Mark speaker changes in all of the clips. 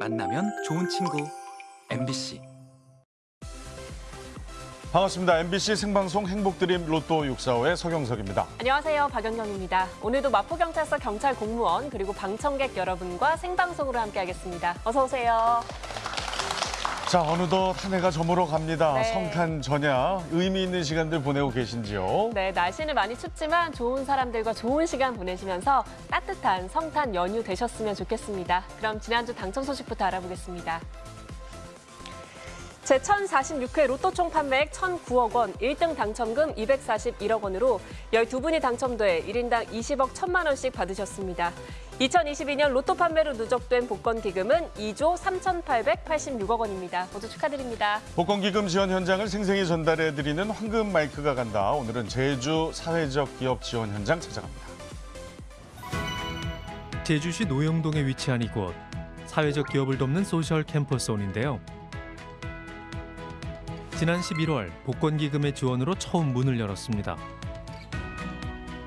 Speaker 1: 만나면 좋은 친구 MBC
Speaker 2: 반갑습니다. MBC 생방송 행복드림 로또 645의 서경석입니다.
Speaker 3: 안녕하세요. 박연경입니다. 오늘도 마포경찰서 경찰 공무원 그리고 방청객 여러분과 생방송으로 함께하겠습니다. 어서 오세요.
Speaker 2: 자, 어느덧 한 해가 저물어 갑니다.
Speaker 3: 네.
Speaker 2: 성탄 전야 의미 있는 시간들 보내고 계신지요?
Speaker 3: 네, 날씨는 많이 춥지만 좋은 사람들과 좋은 시간 보내시면서 따뜻한 성탄 연휴 되셨으면 좋겠습니다. 그럼 지난주 당첨 소식부터 알아보겠습니다. 제1046회 로또 총 판매액 1,009억 원, 1등 당첨금 241억 원으로 12분이 당첨돼 1인당 20억 1천만 원씩 받으셨습니다. 2022년 로또 판매로 누적된 복권 기금은 2조 3,886억 원입니다. 모두 축하드립니다.
Speaker 2: 복권 기금 지원 현장을 생생히 전달해드리는 황금 마이크가 간다. 오늘은 제주 사회적 기업 지원 현장 찾아갑니다.
Speaker 4: 제주시 노형동에 위치한 이곳 사회적 기업을 돕는 소셜 캠퍼스온인데요. 지난 11월 복권 기금의 지원으로 처음 문을 열었습니다.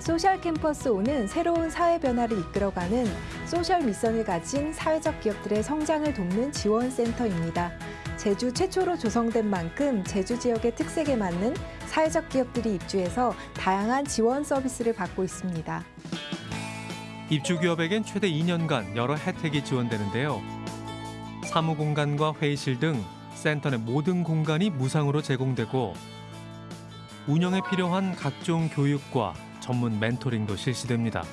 Speaker 5: 소셜 캠퍼스 온은 새로운 사회 변화를 이끌어가는 social mission을 가진 사회적 기업들의 성장을 돕는 지원 센터입니다. 제주 최초로 조성된 만큼 제주 지역의 특색에 맞는 사회적 기업들이 입주해서 다양한 지원 서비스를 받고 있습니다.
Speaker 4: 입주 기업에겐 최대 2년간 여러 혜택이 지원되는데요. 사무 공간과 회의실 등 센터 내 모든 공간이 무상으로 제공되고 운영에 필요한 각종 교육과 전문 멘토링도 실시됩니다.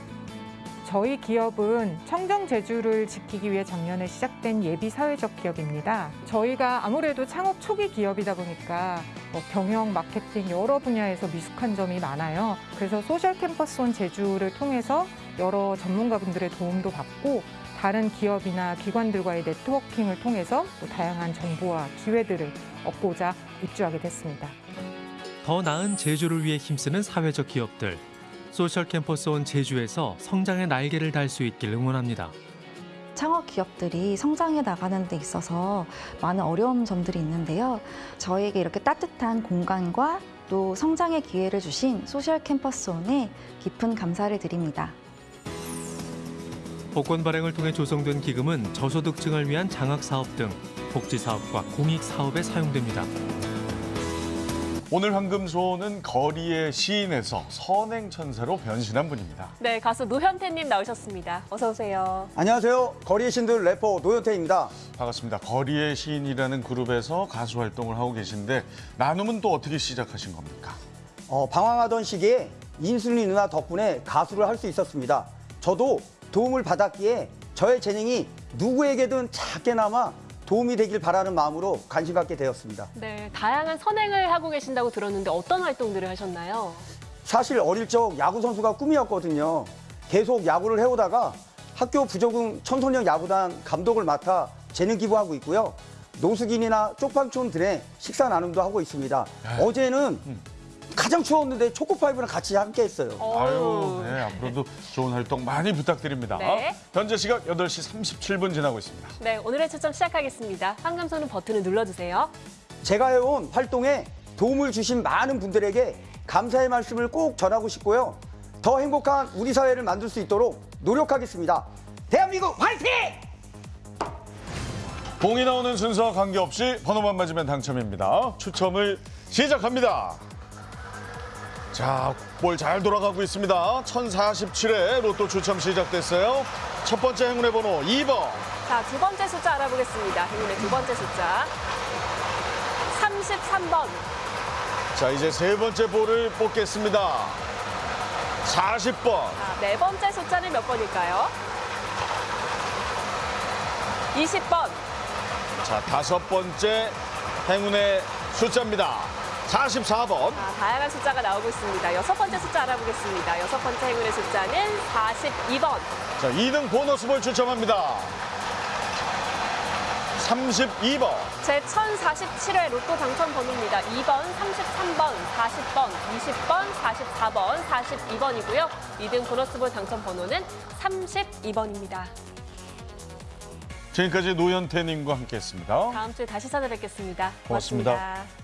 Speaker 6: 저희 기업은 청정 제주를 지키기 위해 작년에 시작된 예비 사회적 기업입니다. 저희가 아무래도 창업 초기 기업이다 보니까 뭐 경영, 마케팅 여러 분야에서 미숙한 점이 많아요. 그래서 소셜 캠퍼스 온 제주를 통해서 여러 전문가분들의 도움도 받고 다른 기업이나 기관들과의 네트워킹을 통해서 또 다양한 정보와 기회들을 얻고자 입주하게 됐습니다.
Speaker 4: 더 나은 제주를 위해 힘쓰는 사회적 기업들. 소셜 캠퍼스 온 제주에서 성장의 날개를 달 수 있길 응원합니다.
Speaker 7: 창업 기업들이 성장해 나가는 데 있어서 많은 어려운 점들이 있는데요. 저에게 이렇게 따뜻한 공간과 또 성장의 기회를 주신 소셜 캠퍼스 온에 깊은 감사를 드립니다.
Speaker 4: 복권 발행을 통해 조성된 기금은 저소득층을 위한 장학 사업 등 복지 사업과 공익 사업에 사용됩니다.
Speaker 2: 오늘 황금손은 거리의 시인에서 선행천사로 변신한 분입니다.
Speaker 3: 네, 가수 노현태님 나오셨습니다. 어서 오세요.
Speaker 8: 안녕하세요. 거리의 시인들 래퍼 노현태입니다.
Speaker 2: 반갑습니다. 거리의 시인이라는 그룹에서 가수 활동을 하고 계신데 나눔은 또 어떻게 시작하신 겁니까?
Speaker 8: 어, 방황하던 시기에 인순이 누나 덕분에 가수를 할 수 있었습니다. 저도 도움을 받았기에 저의 재능이 누구에게든 작게나마 도움이 되길 바라는 마음으로 관심 갖게 되었습니다.
Speaker 3: 네, 다양한 선행을 하고 계신다고 들었는데 어떤 활동들을 하셨나요?
Speaker 8: 사실 어릴 적 야구 선수가 꿈이었거든요. 계속 야구를 해오다가 학교 부조금 청소년 야구단 감독을 맡아 재능 기부하고 있고요. 노숙인이나 쪽방촌 들의 식사 나눔도 하고 있습니다. 어제는 가장 추웠는데 초코파이브랑 같이 함께 했어요.
Speaker 2: 아유, 네, 앞으로도 좋은 활동 많이 부탁드립니다.
Speaker 3: 네.
Speaker 2: 현재 시각 8시 37분 지나고 있습니다.
Speaker 3: 네, 오늘의 추첨 시작하겠습니다. 황금손은 버튼을 눌러주세요.
Speaker 8: 제가 해온 활동에 도움을 주신 많은 분들에게 감사의 말씀을 꼭 전하고 싶고요. 더 행복한 우리 사회를 만들 수 있도록 노력하겠습니다. 대한민국 화이팅!
Speaker 2: 봉이 나오는 순서와 관계없이 번호만 맞으면 당첨입니다. 추첨을 시작합니다. 자, 볼잘 돌아가고 있습니다. 1047회 로또 추첨 시작됐어요. 첫 번째 행운의 번호 2번.
Speaker 3: 자, 두 번째 숫자 알아보겠습니다. 행운의 두 번째 숫자. 33번.
Speaker 2: 자, 이제 세 번째 볼을 뽑겠습니다. 40번.
Speaker 3: 자, 네 번째 숫자는 몇 번일까요? 20번.
Speaker 2: 자, 다섯 번째 행운의 숫자입니다. 44번.
Speaker 3: 자, 다양한 숫자가 나오고 있습니다. 여섯 번째 숫자 알아보겠습니다. 여섯 번째 행운의 숫자는 42번.
Speaker 2: 자, 2등 보너스 볼 추첨합니다. 32번.
Speaker 3: 제 1047회 로또 당첨 번호입니다. 2번, 33번, 40번, 20번, 44번, 42번이고요. 2등 보너스볼 당첨 번호는 32번입니다.
Speaker 2: 지금까지 노현태 님과 함께했습니다.
Speaker 3: 다음 주에 다시 찾아뵙겠습니다
Speaker 2: 고맙습니다.
Speaker 3: 고맙습니다.